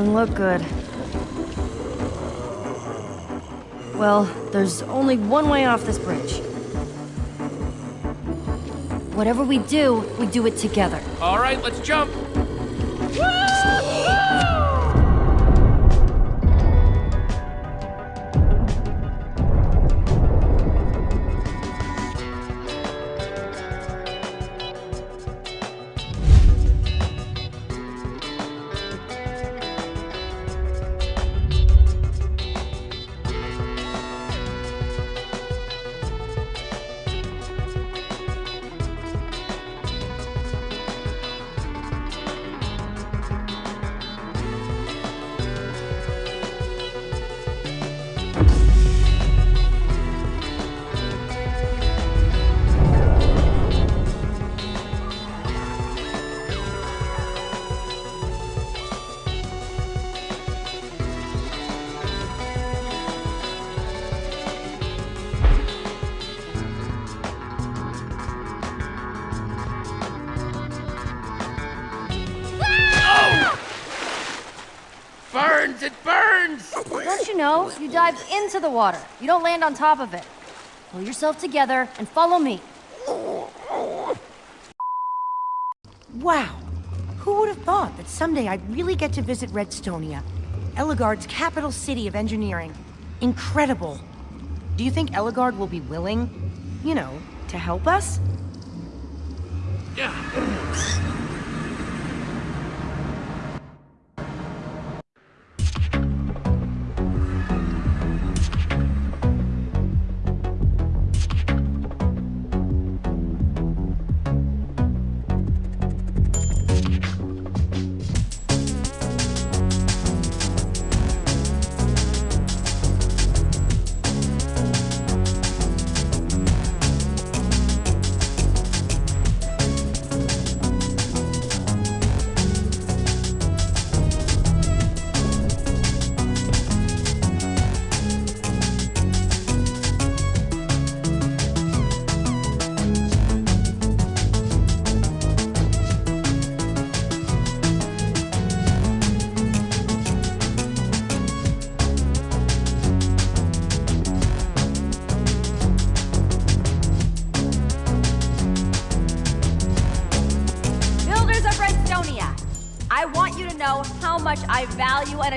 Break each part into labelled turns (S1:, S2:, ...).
S1: Doesn't look good. Well, there's only one way off this bridge. Whatever we do, we do it together.
S2: All right, let's jump. Burns!
S1: Dive into the water. You don't land on top of it. Pull yourself together and follow me.
S3: Wow. Who would have thought that someday I'd really get to visit Redstonia? Ellegaard's capital city of engineering. Incredible. Do you think Eligard will be willing, you know, to help us?
S2: Yeah.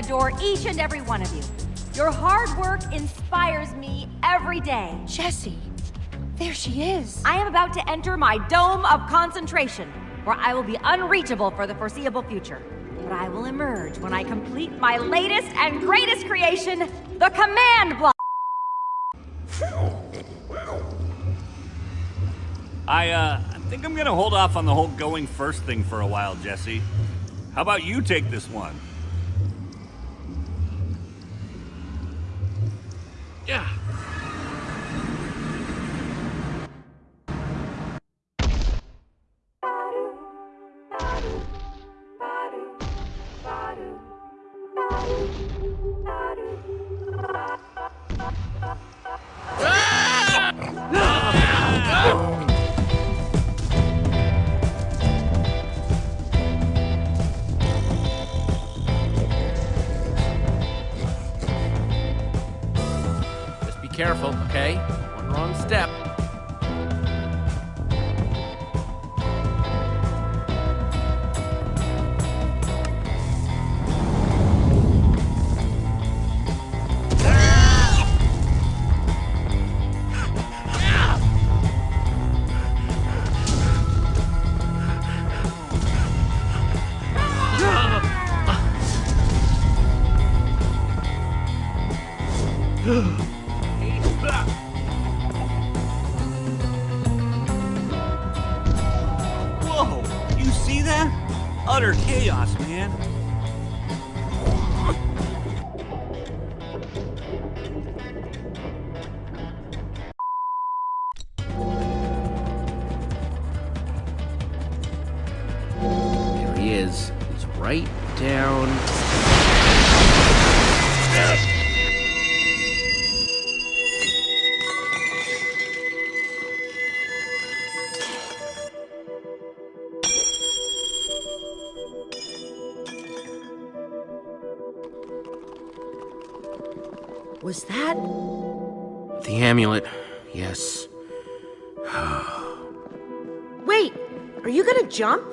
S4: Adore each and every one of you. Your hard work inspires me every day.
S3: Jesse. There she is.
S4: I am about to enter my dome of concentration, where I will be unreachable for the foreseeable future. But I will emerge when I complete my latest and greatest creation, the command block.
S5: I, uh, I think I'm gonna hold off on the whole going first thing for a while, Jesse. How about you take this one?
S2: Yeah.
S5: You see that? Utter chaos, man.
S2: There he is. He's right down. Amulet, yes.
S3: Wait, are you gonna jump?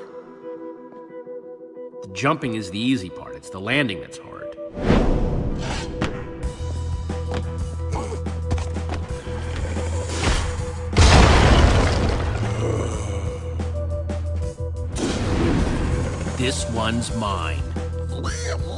S2: The jumping is the easy part, it's the landing that's hard. This one's mine.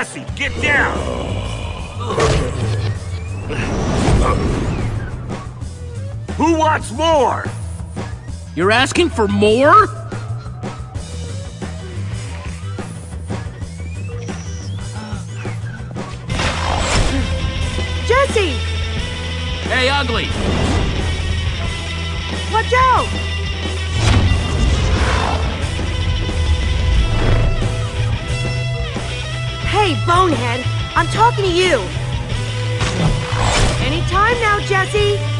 S5: Jesse, get down! Who wants more?
S2: You're asking for more?
S3: Jesse!
S2: Hey, ugly!
S3: Hey, Bonehead, I'm talking to you. Anytime now, Jesse.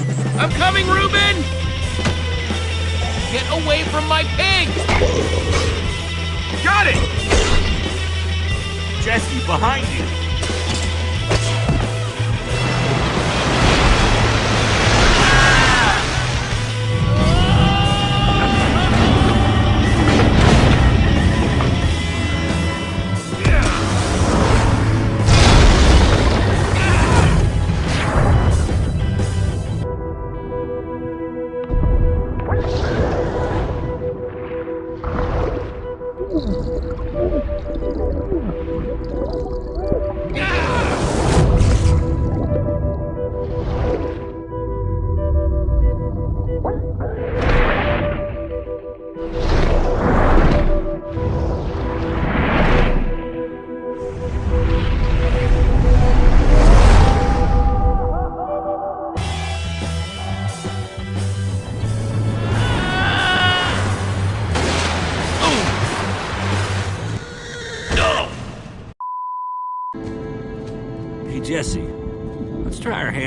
S2: It. I'm coming, Reuben! Get away from my pig!
S6: Got it!
S5: Jesse, behind you!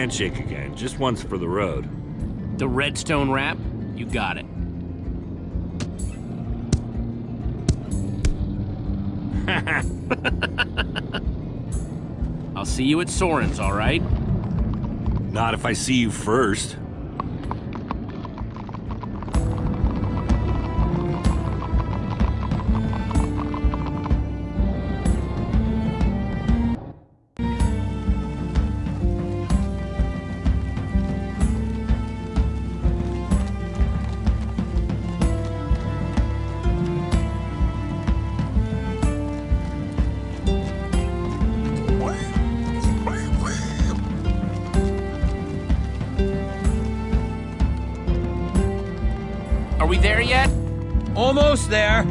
S5: Handshake again, just once for the road.
S2: The redstone wrap? You got it. I'll see you at Soren's, all right?
S5: Not if I see you first.
S2: Are we there yet?
S7: Almost there.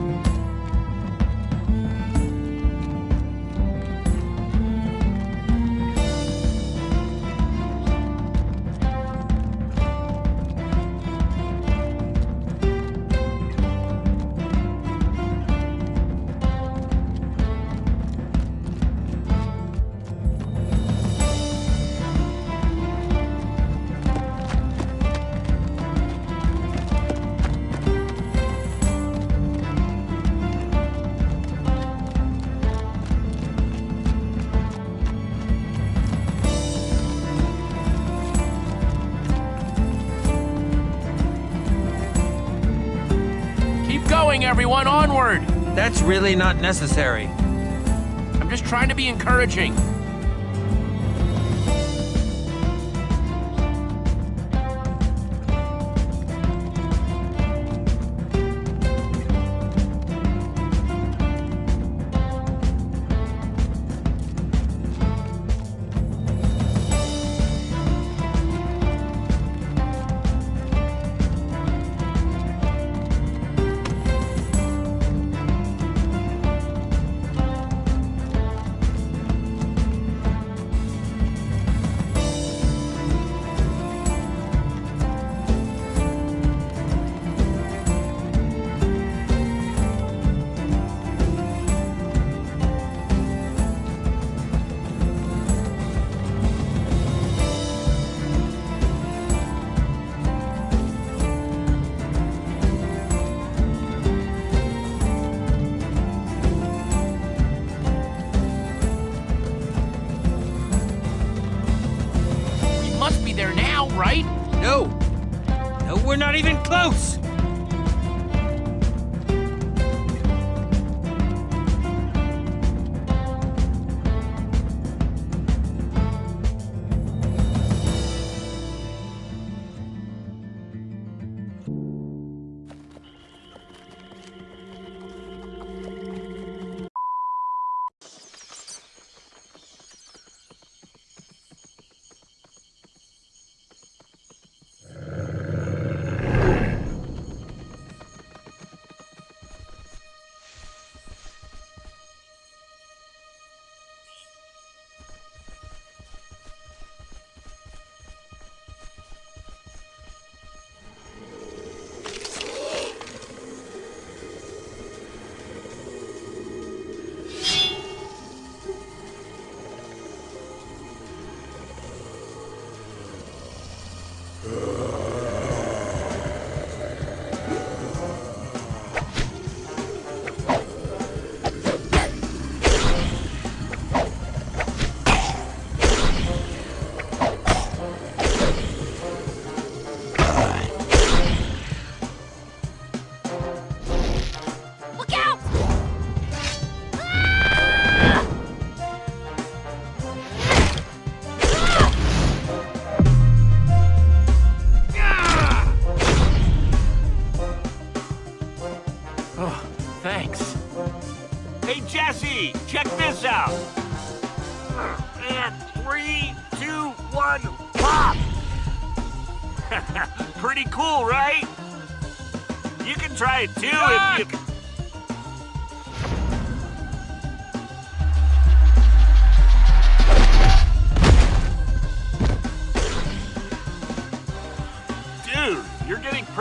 S2: Going, everyone, onward!
S7: That's really not necessary.
S2: I'm just trying to be encouraging.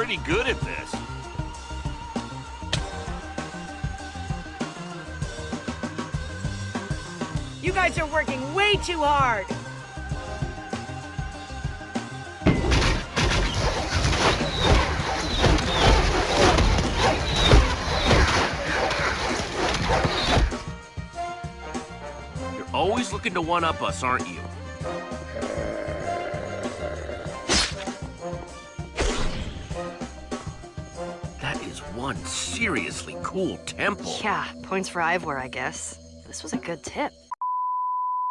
S5: Pretty good at this.
S8: You guys are working way too hard.
S2: You're always looking to one-up us, aren't you?
S9: Seriously cool temple.
S1: Yeah, points for Ivor, I guess. This was a good tip.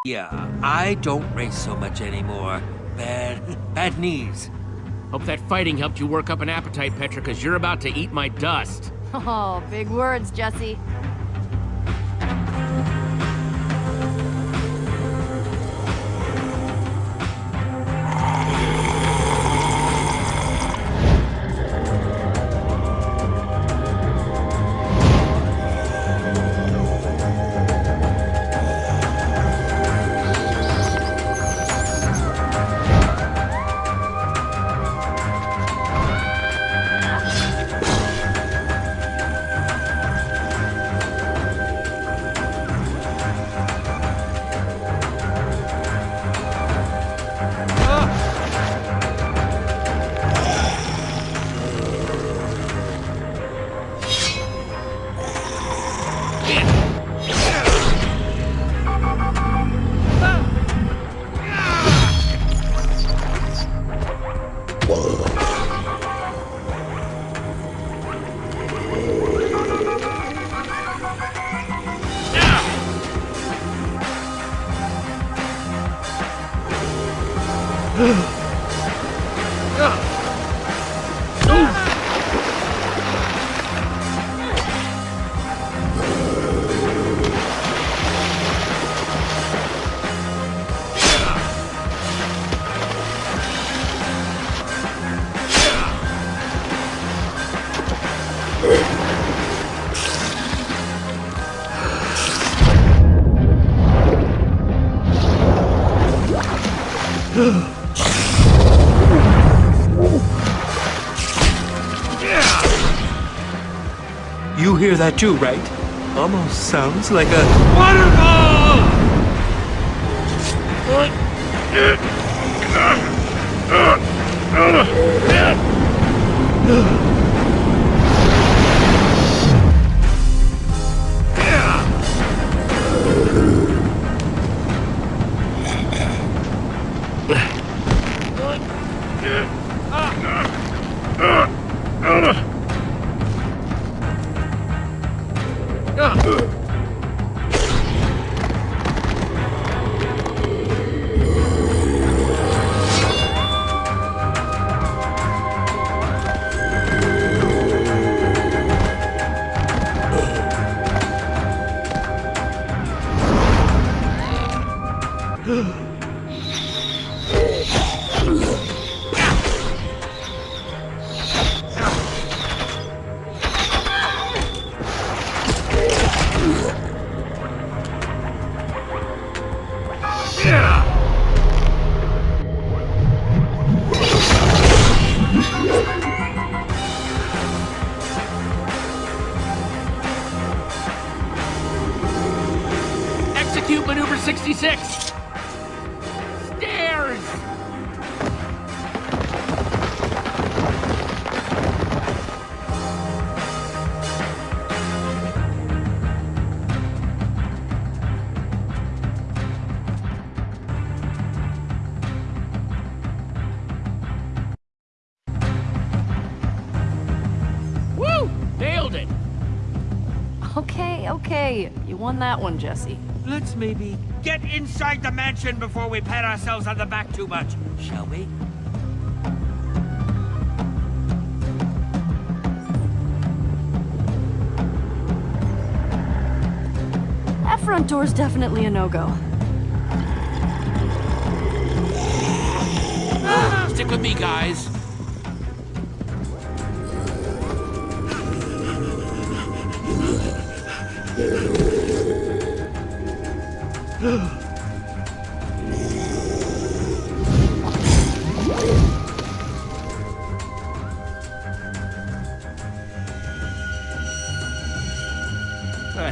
S6: Yeah, I don't race so much anymore. Bad, bad knees.
S2: Hope that fighting helped you work up an appetite, Petra, because you're about to eat my dust.
S10: Oh, big words, Jesse.
S6: That too, right? Almost sounds like a waterfall!
S2: Execute
S1: won that one, Jesse.
S6: Let's maybe get inside the mansion before we pat ourselves on the back too much, shall we?
S1: That front door's definitely a no-go.
S2: Stick with me, guys. The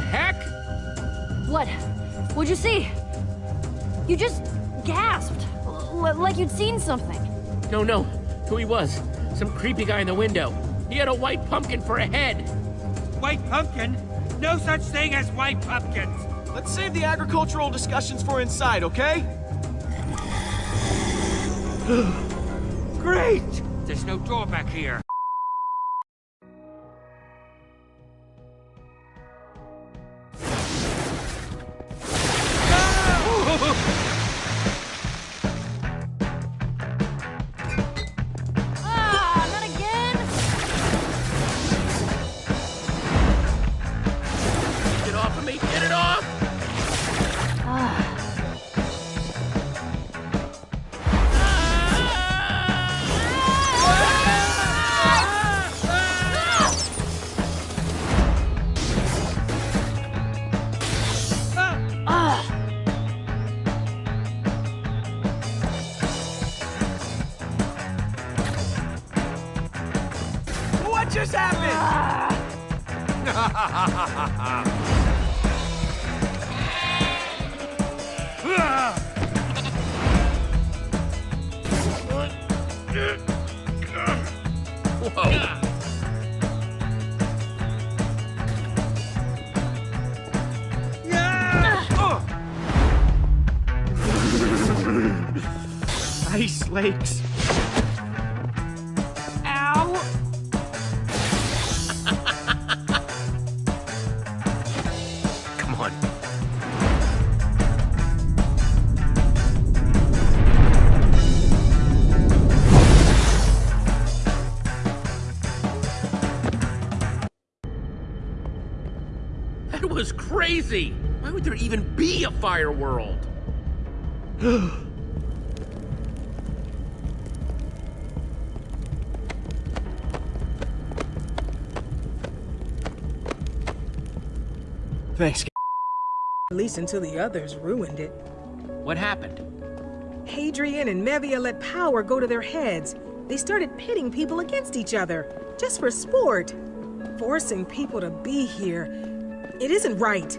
S2: heck?
S10: What? What'd you see? You just gasped. L- like you'd seen something.
S2: No, no. Who he was. Some creepy guy in the window. He had a white pumpkin for a head.
S6: White pumpkin? No such thing as white pumpkins!
S7: Let's save the agricultural discussions for inside, okay?
S6: Great! There's no door back here.
S7: Happened?
S2: Whoa.
S7: Ice lakes.
S2: Crazy! Why would there even be a fire world?
S7: Thanks.
S11: At least until the others ruined it.
S2: What happened?
S11: Hadrian and Mevia let power go to their heads. They started pitting people against each other, just for sport. Forcing people to be here. It isn't right.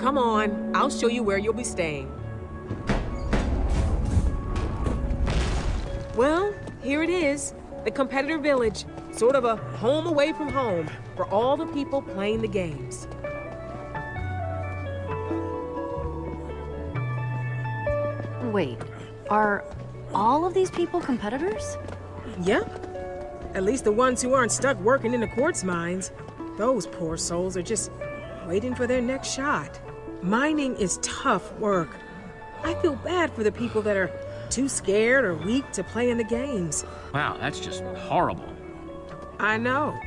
S11: Come on, I'll show you where you'll be staying. Well, here it is. The competitor village. Sort of a home away from home for all the people playing the games.
S1: Wait, are all of these people competitors?
S11: Yep. At least the ones who aren't stuck working in the quartz mines. Those poor souls are just waiting for their next shot. Mining is tough work. I feel bad for the people that are too scared or weak to play in the games.
S2: Wow, that's just horrible.
S11: I know.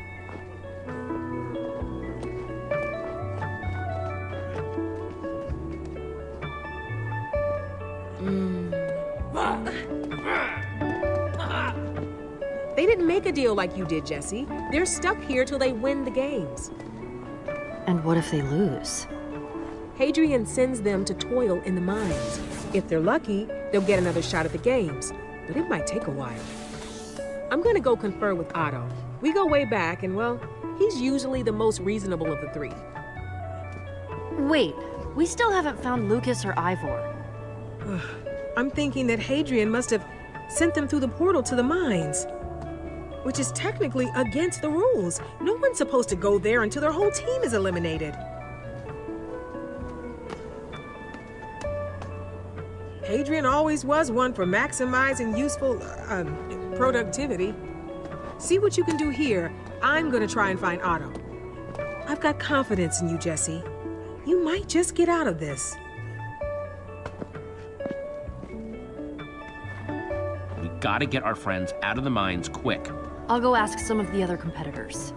S11: They didn't make a deal like you did, Jesse. They're stuck here till they win the games.
S1: And what if they lose?
S11: Hadrian sends them to toil in the mines. If they're lucky, they'll get another shot at the games, but it might take a while. I'm gonna go confer with Otto. We go way back, and well, he's usually the most reasonable of the three.
S1: Wait, we still haven't found Lukas or Ivor.
S11: I'm thinking that Hadrian must have sent them through the portal to the mines. Which is technically against the rules. No one's supposed to go there until their whole team is eliminated. Hadrian always was one for maximizing useful uh, um, productivity. See what you can do here. I'm gonna try and find Otto. I've got confidence in you, Jesse. You might just get out of this.
S2: We gotta get our friends out of the mines quick.
S1: I'll go ask some of the other competitors.